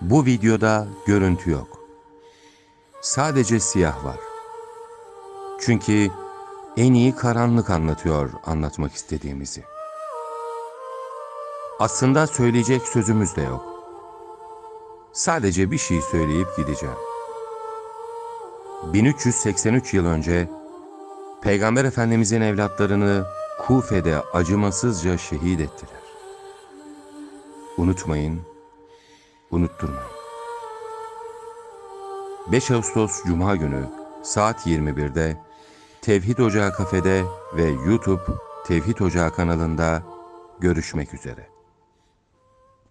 Bu videoda görüntü yok. Sadece siyah var. Çünkü en iyi karanlık anlatıyor anlatmak istediğimizi. Aslında söyleyecek sözümüz de yok. Sadece bir şey söyleyip gideceğim. 1383 yıl önce Peygamber Efendimizin evlatlarını Kufe'de acımasızca şehit ettiler. Unutmayın, unutturmayın. 5 Ağustos Cuma günü saat 21'de Tevhid Ocağı kafede ve YouTube Tevhid Ocağı kanalında görüşmek üzere.